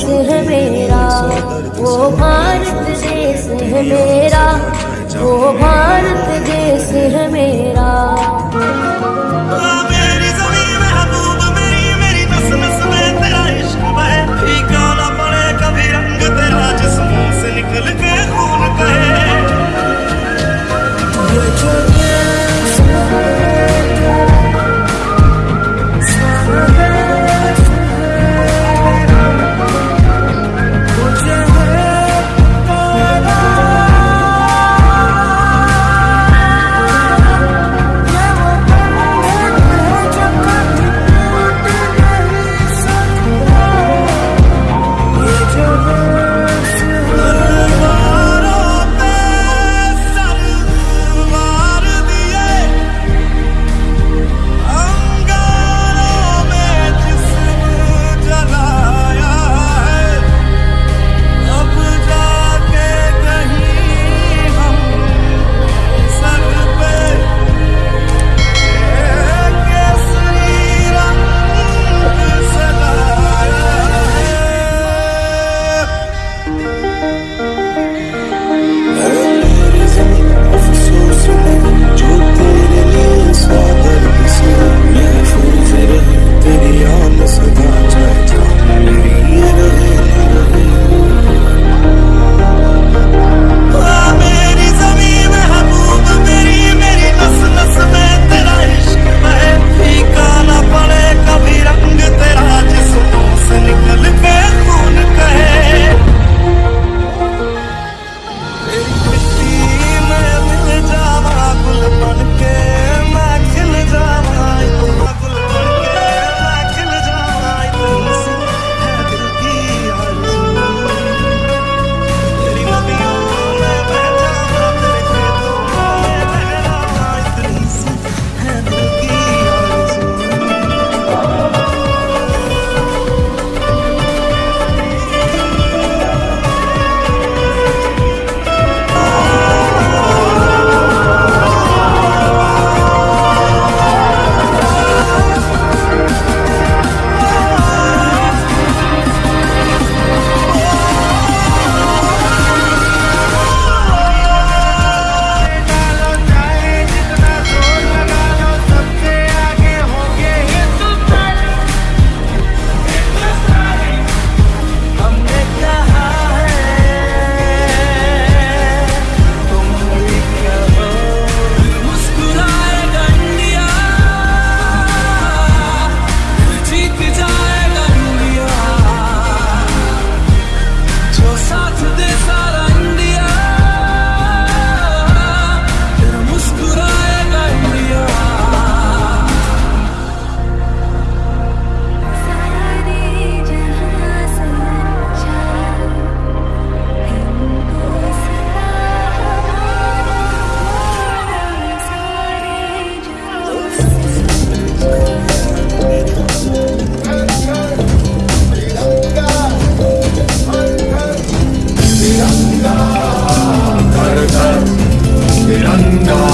देश है मेरा वो भारत देश है मेरा वो भारत देश है मेरा। unknown.